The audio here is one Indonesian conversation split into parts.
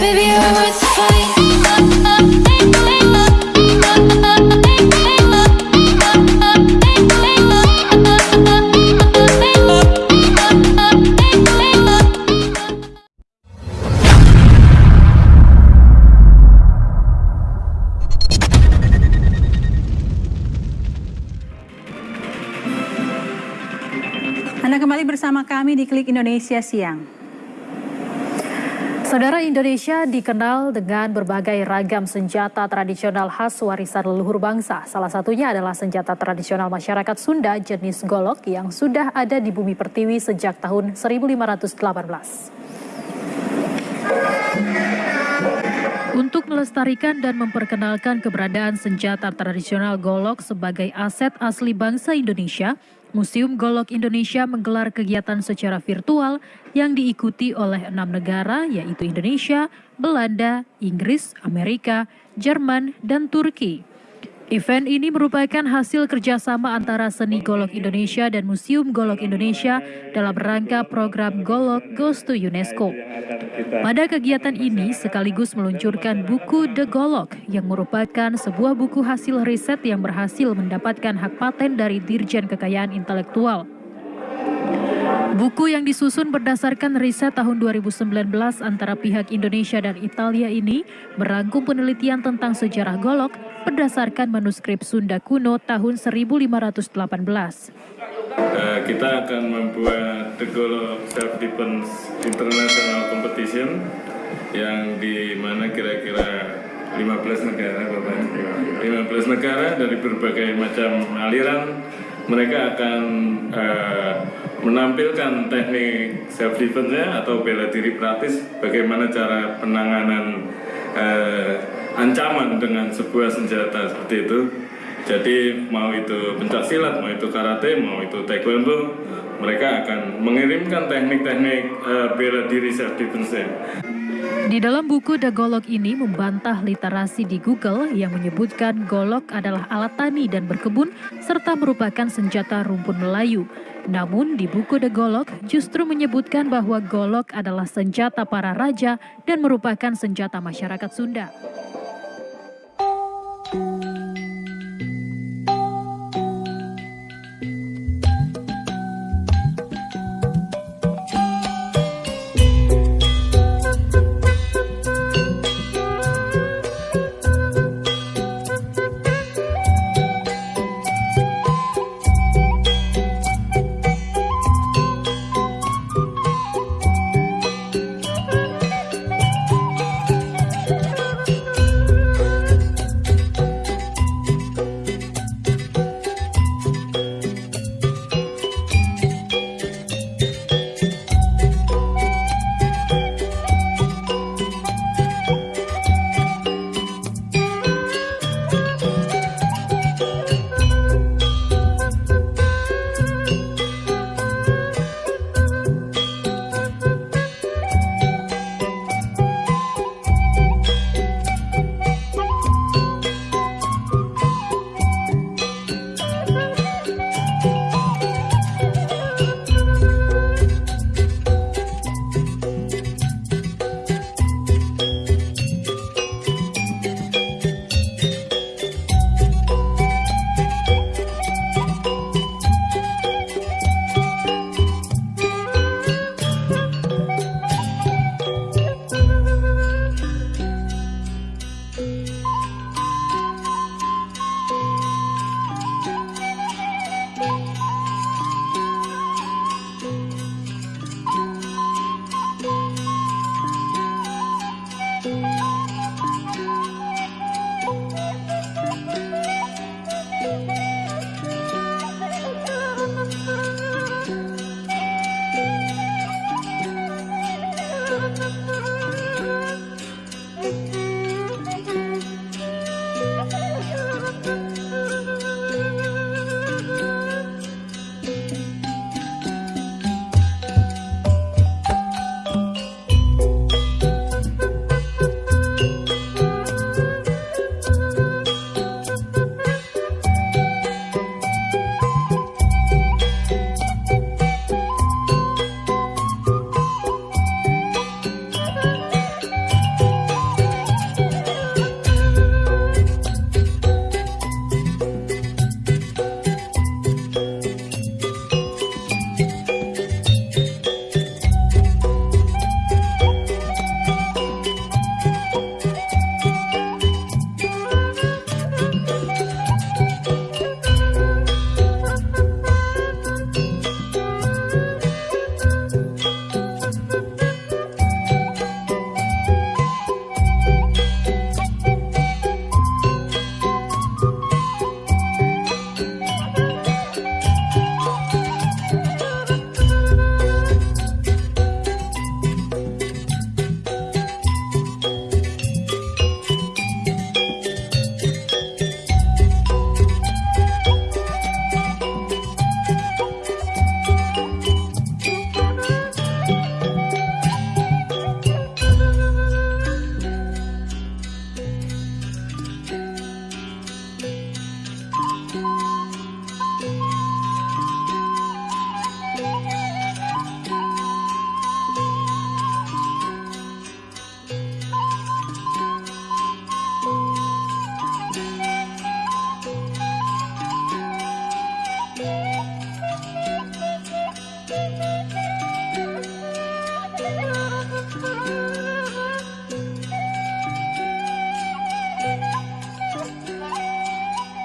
Baby, you're worth the kami di Klik Indonesia Siang. Saudara Indonesia dikenal dengan berbagai ragam senjata tradisional khas warisan leluhur bangsa. Salah satunya adalah senjata tradisional masyarakat Sunda jenis golok yang sudah ada di bumi pertiwi sejak tahun 1518. Untuk melestarikan dan memperkenalkan keberadaan senjata tradisional golok sebagai aset asli bangsa Indonesia, Museum Golok Indonesia menggelar kegiatan secara virtual yang diikuti oleh enam negara yaitu Indonesia, Belanda, Inggris, Amerika, Jerman, dan Turki. Event ini merupakan hasil kerjasama antara Seni Golok Indonesia dan Museum Golok Indonesia dalam rangka program Golok Goes to UNESCO. Pada kegiatan ini sekaligus meluncurkan buku The Golok yang merupakan sebuah buku hasil riset yang berhasil mendapatkan hak paten dari Dirjen Kekayaan Intelektual. Buku yang disusun berdasarkan riset tahun 2019 antara pihak Indonesia dan Italia ini merangkum penelitian tentang sejarah golok berdasarkan manuskrip Sunda kuno tahun 1518. Uh, kita akan membuat The Golok Self Defense International Competition yang di mana kira-kira 15 negara Bapak 15 negara dari berbagai macam aliran mereka akan uh, menampilkan teknik self defense-nya atau bela diri praktis bagaimana cara penanganan uh, ancaman dengan sebuah senjata seperti itu jadi mau itu pencak silat, mau itu karate, mau itu taekwondo mereka akan mengirimkan teknik-teknik uh, bela diri self defense -nya. Di dalam buku The Golok ini membantah literasi di Google yang menyebutkan golok adalah alat tani dan berkebun serta merupakan senjata rumpun Melayu. Namun di buku The Golok justru menyebutkan bahwa golok adalah senjata para raja dan merupakan senjata masyarakat Sunda.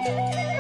Música